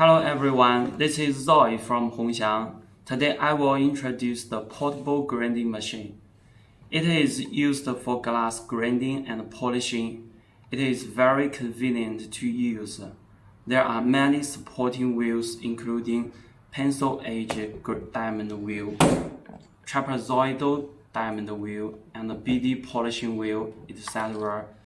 Hello everyone, this is Zoe from Hongxiang. Today I will introduce the portable grinding machine. It is used for glass grinding and polishing. It is very convenient to use. There are many supporting wheels including pencil edge diamond wheel, trapezoidal diamond wheel, and BD polishing wheel, etc.